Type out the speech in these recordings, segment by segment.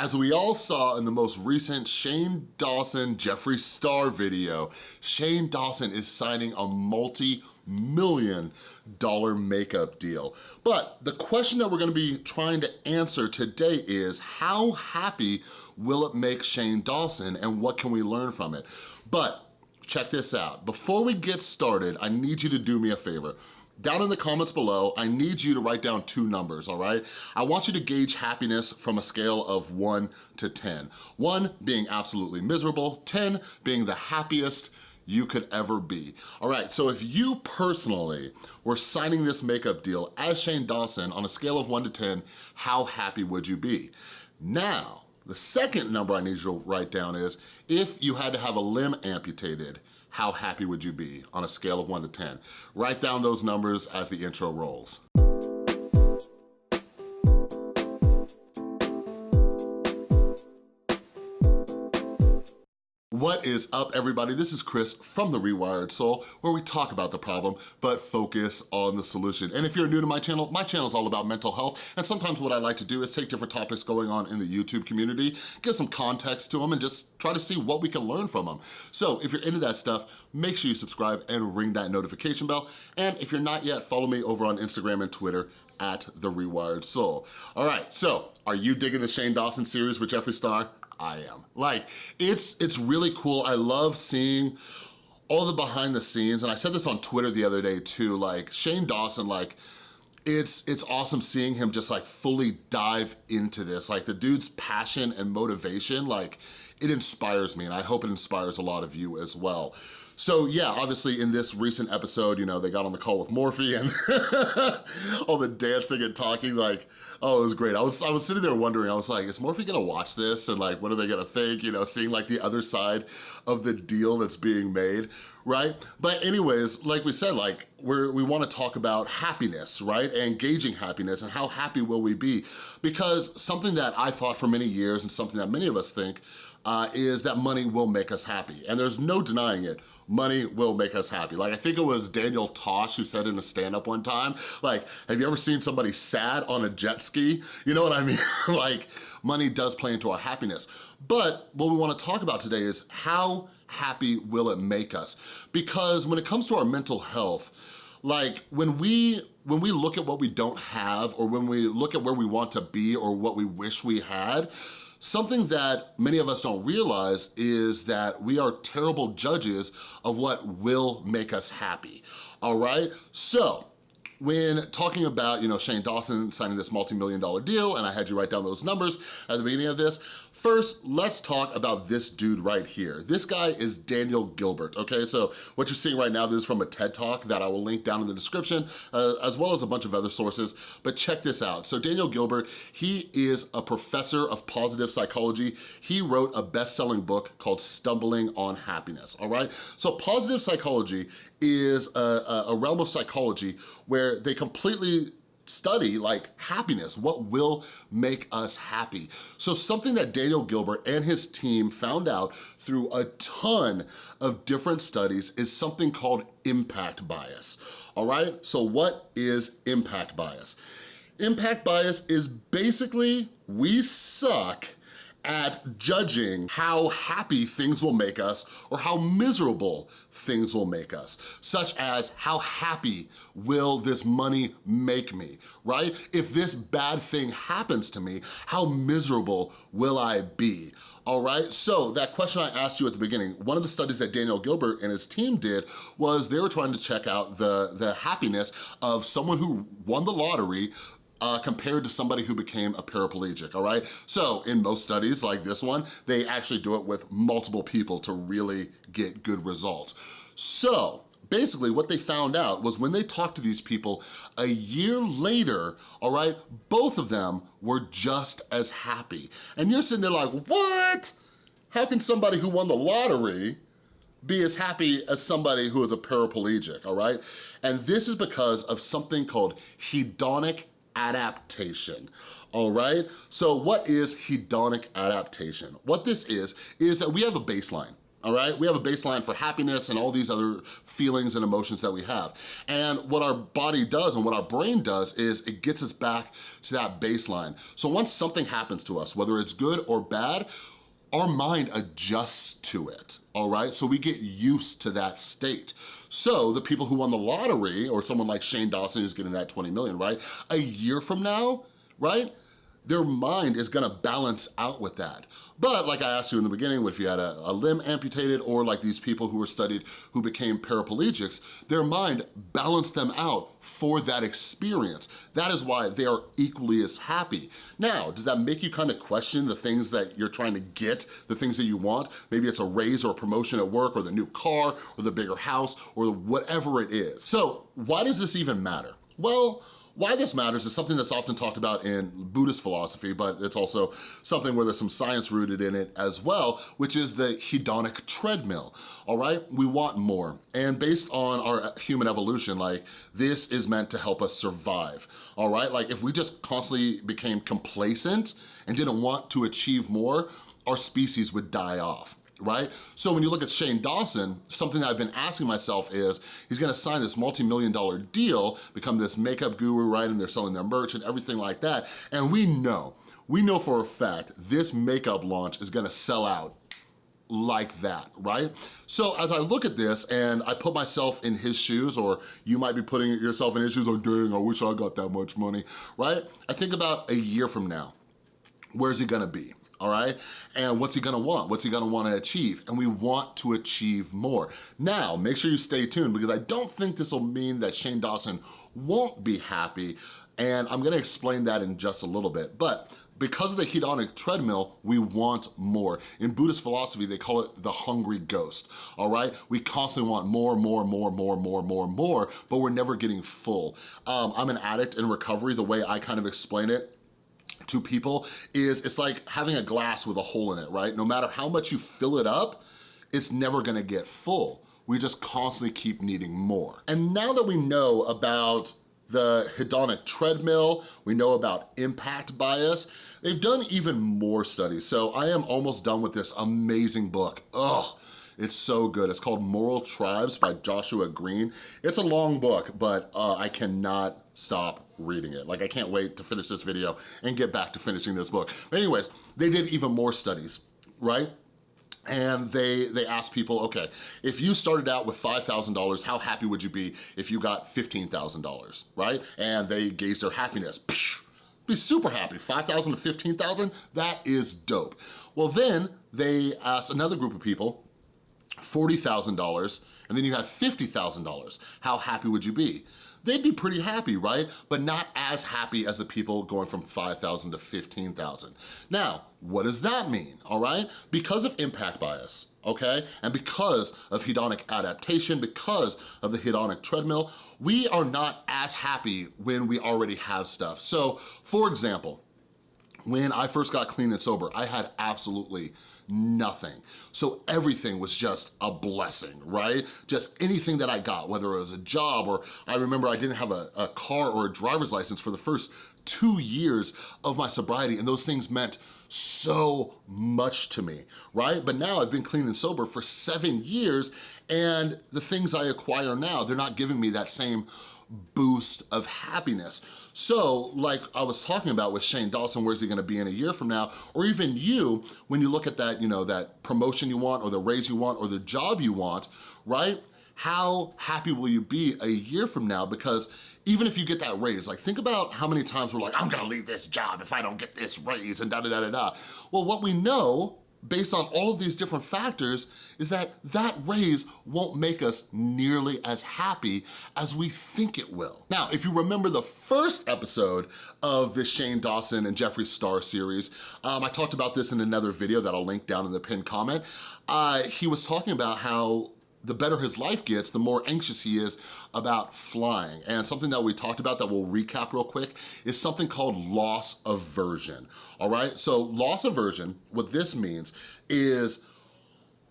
As we all saw in the most recent Shane Dawson Jeffree Star video, Shane Dawson is signing a multi million dollar makeup deal. But the question that we're gonna be trying to answer today is how happy will it make Shane Dawson and what can we learn from it? But check this out. Before we get started, I need you to do me a favor. Down in the comments below, I need you to write down two numbers, all right? I want you to gauge happiness from a scale of one to 10. One being absolutely miserable, 10 being the happiest you could ever be. All right, so if you personally were signing this makeup deal as Shane Dawson on a scale of one to 10, how happy would you be? Now, the second number I need you to write down is if you had to have a limb amputated, how happy would you be on a scale of one to 10? Write down those numbers as the intro rolls. What is up everybody? This is Chris from The Rewired Soul where we talk about the problem but focus on the solution. And if you're new to my channel, my channel is all about mental health and sometimes what I like to do is take different topics going on in the YouTube community, give some context to them and just try to see what we can learn from them. So if you're into that stuff, make sure you subscribe and ring that notification bell. And if you're not yet, follow me over on Instagram and Twitter at The Rewired Soul. All right, so are you digging the Shane Dawson series with Jeffree Star? I am. Like, it's, it's really cool. I love seeing all the behind the scenes, and I said this on Twitter the other day too, like Shane Dawson, like, it's it's awesome seeing him just like fully dive into this. Like the dude's passion and motivation, like it inspires me and I hope it inspires a lot of you as well. So yeah, obviously in this recent episode, you know, they got on the call with Morphe and all the dancing and talking, like, oh, it was great. I was, I was sitting there wondering, I was like, is Morphe gonna watch this? And like, what are they gonna think? You know, seeing like the other side of the deal that's being made, right? But anyways, like we said, like, we're, we wanna talk about happiness, right? And gauging happiness and how happy will we be? Because something that I thought for many years and something that many of us think uh, is that money will make us happy. And there's no denying it money will make us happy. Like I think it was Daniel Tosh who said in a stand-up one time, like, have you ever seen somebody sad on a jet ski? You know what I mean? like money does play into our happiness. But what we wanna talk about today is how happy will it make us? Because when it comes to our mental health, like when we when we look at what we don't have or when we look at where we want to be or what we wish we had, Something that many of us don't realize is that we are terrible judges of what will make us happy, all right? So, when talking about, you know, Shane Dawson signing this multi-million dollar deal, and I had you write down those numbers at the beginning of this, first, let's talk about this dude right here. This guy is Daniel Gilbert, okay? So what you're seeing right now, this is from a TED Talk that I will link down in the description, uh, as well as a bunch of other sources, but check this out. So Daniel Gilbert, he is a professor of positive psychology. He wrote a best-selling book called Stumbling on Happiness, all right? So positive psychology is a, a realm of psychology where they completely study like happiness, what will make us happy. So something that Daniel Gilbert and his team found out through a ton of different studies is something called impact bias, all right? So what is impact bias? Impact bias is basically we suck at judging how happy things will make us or how miserable things will make us, such as how happy will this money make me, right? If this bad thing happens to me, how miserable will I be? All right, so that question I asked you at the beginning, one of the studies that Daniel Gilbert and his team did was they were trying to check out the, the happiness of someone who won the lottery uh, compared to somebody who became a paraplegic, all right? So in most studies like this one, they actually do it with multiple people to really get good results. So basically what they found out was when they talked to these people a year later, all right, both of them were just as happy. And you're sitting there like, what? How can somebody who won the lottery be as happy as somebody who is a paraplegic, all right? And this is because of something called hedonic adaptation all right? So what is hedonic adaptation? What this is, is that we have a baseline, all right? We have a baseline for happiness and all these other feelings and emotions that we have. And what our body does and what our brain does is it gets us back to that baseline. So once something happens to us, whether it's good or bad, our mind adjusts to it, all right? So we get used to that state. So the people who won the lottery, or someone like Shane Dawson who's getting that 20 million, right? A year from now, right? Their mind is gonna balance out with that. But like I asked you in the beginning, if you had a, a, limb amputated or like these people who were studied who became paraplegics, their mind balanced them out for that experience. That is why they are equally as happy. Now, does that make you kind of question the things that you're trying to get, the things that you want? Maybe it's a raise or a promotion at work or the new car or the bigger house or whatever it is. So why does this even matter? Well, why this matters is something that's often talked about in Buddhist philosophy, but it's also something where there's some science rooted in it as well, which is the hedonic treadmill, all right? We want more. And based on our human evolution, like this is meant to help us survive, all right? Like if we just constantly became complacent and didn't want to achieve more, our species would die off right? So when you look at Shane Dawson, something I've been asking myself is, he's gonna sign this multi-million dollar deal, become this makeup guru, right? And they're selling their merch and everything like that. And we know, we know for a fact, this makeup launch is gonna sell out like that, right? So as I look at this and I put myself in his shoes, or you might be putting yourself in his shoes, or dang, I wish I got that much money, right? I think about a year from now, where's he gonna be? All right? And what's he gonna want? What's he gonna wanna achieve? And we want to achieve more. Now, make sure you stay tuned because I don't think this will mean that Shane Dawson won't be happy, and I'm gonna explain that in just a little bit. But because of the hedonic treadmill, we want more. In Buddhist philosophy, they call it the hungry ghost, all right? We constantly want more, more, more, more, more, more, more, but we're never getting full. Um, I'm an addict in recovery. The way I kind of explain it to people is it's like having a glass with a hole in it, right? No matter how much you fill it up, it's never gonna get full. We just constantly keep needing more. And now that we know about the hedonic treadmill, we know about impact bias, they've done even more studies. So I am almost done with this amazing book. Ugh. It's so good. It's called Moral Tribes by Joshua Greene. It's a long book, but uh, I cannot stop reading it. Like I can't wait to finish this video and get back to finishing this book. But anyways, they did even more studies, right? and they they asked people, okay, if you started out with $5,000, how happy would you be if you got $15,000, right? And they gauged their happiness. Psh, be super happy, 5,000 to 15,000, that is dope. Well then, they asked another group of people, $40,000, and then you have $50,000. How happy would you be? They'd be pretty happy, right? But not as happy as the people going from 5,000 to 15,000. Now, what does that mean, all right? Because of impact bias, okay? And because of hedonic adaptation, because of the hedonic treadmill, we are not as happy when we already have stuff. So, for example, when I first got clean and sober, I had absolutely nothing. So everything was just a blessing, right? Just anything that I got, whether it was a job or I remember I didn't have a, a car or a driver's license for the first two years of my sobriety and those things meant so much to me, right? But now I've been clean and sober for seven years and the things I acquire now, they're not giving me that same boost of happiness. So like I was talking about with Shane Dawson, where's he gonna be in a year from now? Or even you, when you look at that, you know, that promotion you want or the raise you want or the job you want, right? How happy will you be a year from now? Because even if you get that raise, like think about how many times we're like, I'm gonna leave this job if I don't get this raise and da da da da da. Well, what we know based on all of these different factors is that that raise won't make us nearly as happy as we think it will. Now, if you remember the first episode of this Shane Dawson and Jeffree Star series, um, I talked about this in another video that I'll link down in the pinned comment. Uh, he was talking about how the better his life gets, the more anxious he is about flying. And something that we talked about that we'll recap real quick is something called loss aversion, all right? So loss aversion, what this means is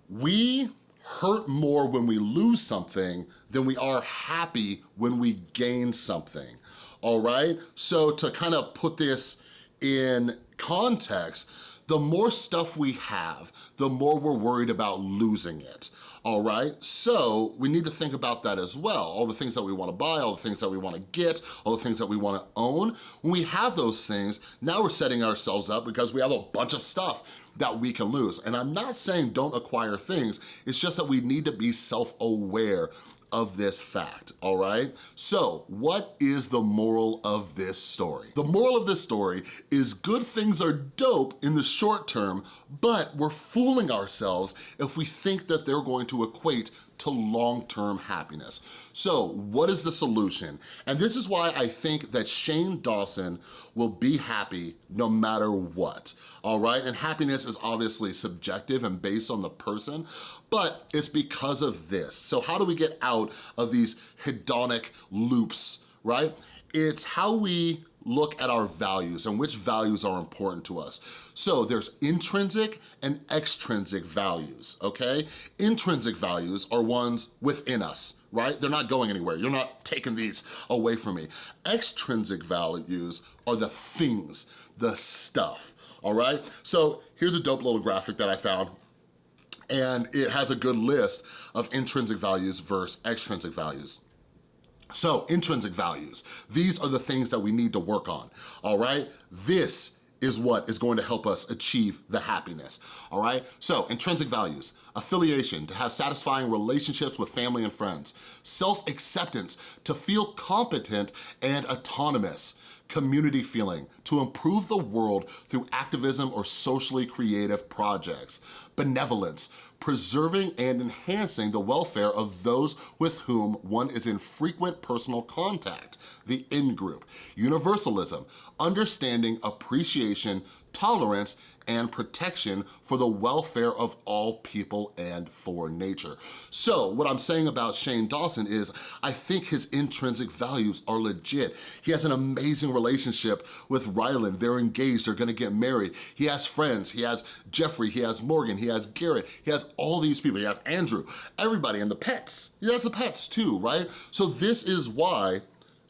we hurt more when we lose something than we are happy when we gain something, all right? So to kind of put this in context, the more stuff we have, the more we're worried about losing it all right? So we need to think about that as well. All the things that we wanna buy, all the things that we wanna get, all the things that we wanna own. When we have those things, now we're setting ourselves up because we have a bunch of stuff that we can lose. And I'm not saying don't acquire things, it's just that we need to be self-aware of this fact, all right? So what is the moral of this story? The moral of this story is good things are dope in the short term, but we're fooling ourselves if we think that they're going to equate to long-term happiness. So what is the solution? And this is why I think that Shane Dawson will be happy no matter what, all right? And happiness is obviously subjective and based on the person, but it's because of this. So how do we get out of these hedonic loops, right? It's how we look at our values and which values are important to us. So there's intrinsic and extrinsic values, okay? Intrinsic values are ones within us, right? They're not going anywhere. You're not taking these away from me. Extrinsic values are the things, the stuff, all right? So here's a dope little graphic that I found and it has a good list of intrinsic values versus extrinsic values. So intrinsic values, these are the things that we need to work on, all right? This is what is going to help us achieve the happiness, all right? So intrinsic values, affiliation, to have satisfying relationships with family and friends, self-acceptance, to feel competent and autonomous, community feeling, to improve the world through activism or socially creative projects, benevolence, preserving and enhancing the welfare of those with whom one is in frequent personal contact, the in-group, universalism, understanding, appreciation, tolerance, and protection for the welfare of all people and for nature. So what I'm saying about Shane Dawson is I think his intrinsic values are legit. He has an amazing relationship with Ryland. They're engaged, they're gonna get married. He has friends, he has Jeffree, he has Morgan, he has Garrett, he has all these people, he has Andrew, everybody, and the pets. He has the pets too, right? So this is why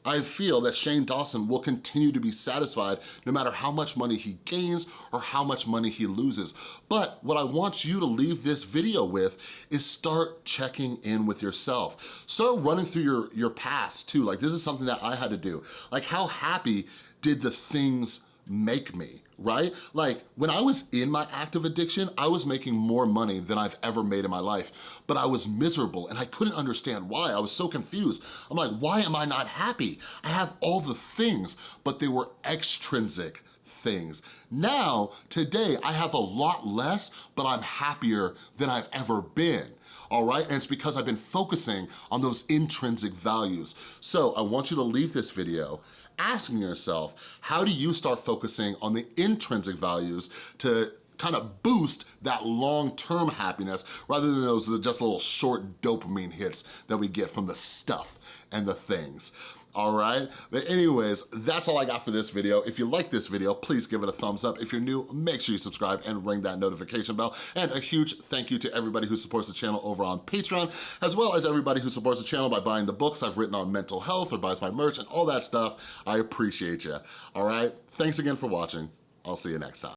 I feel that Shane Dawson will continue to be satisfied no matter how much money he gains or how much money he loses. But what I want you to leave this video with is start checking in with yourself. Start running through your, your past too. Like this is something that I had to do. Like how happy did the things make me, right? Like when I was in my active addiction, I was making more money than I've ever made in my life, but I was miserable and I couldn't understand why. I was so confused. I'm like, why am I not happy? I have all the things, but they were extrinsic things. Now, today, I have a lot less, but I'm happier than I've ever been all right? And it's because I've been focusing on those intrinsic values. So I want you to leave this video asking yourself, how do you start focusing on the intrinsic values to kind of boost that long-term happiness rather than those just little short dopamine hits that we get from the stuff and the things all right? But anyways, that's all I got for this video. If you like this video, please give it a thumbs up. If you're new, make sure you subscribe and ring that notification bell. And a huge thank you to everybody who supports the channel over on Patreon, as well as everybody who supports the channel by buying the books I've written on mental health or buys my merch and all that stuff. I appreciate you, all right? Thanks again for watching. I'll see you next time.